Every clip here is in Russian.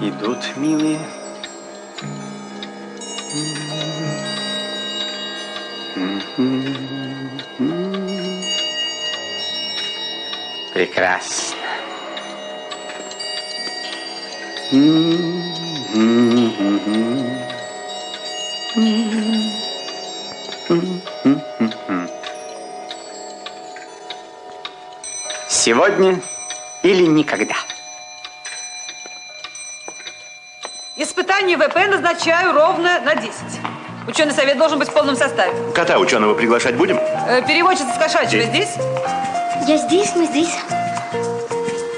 идут милые. Прекрасно. Сегодня или никогда. Испытание ВП назначаю ровно на 10. Ученый совет должен быть в полном составе. Кота ученого приглашать будем? Э, переводчица с кошачьего здесь? Я здесь, мы здесь.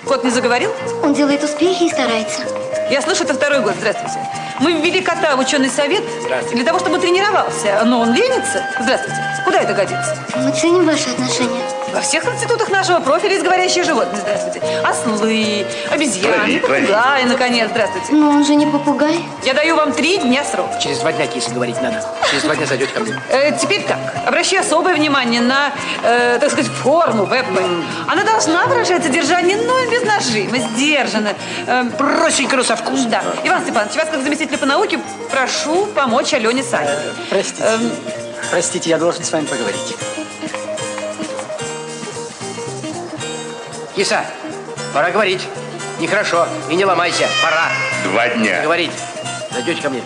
Кот не заговорил? Он делает успехи и старается. Я слышу, это второй год. Здравствуйте. Мы ввели кота в ученый совет для того, чтобы тренировался. Но он ленится. Здравствуйте. Куда это годится? Мы ценим ваши отношения. Во всех институтах нашего профиля есть говорящие животные. Здравствуйте. Ослы, обезьяны, попугаи, наконец. Здравствуйте. Но он же не попугай. Я даю вам три дня срок. Через два дня, киса, говорить надо. Через два дня зайдете ко мне. Э, теперь так. Обращаю особое внимание на, э, так сказать, форму ВП. Она должна выражать содержание, но без нажима, сдержанно. Э, Простенько, но со вкусом. да. Иван Степанович, вас как заместителя по науке прошу помочь Алене Сане. Простите. Эм, Простите, я должен с вами поговорить. Киса, пора говорить. Нехорошо. И не ломайся. Пора Два дня. говорить. Зайдете ко мне.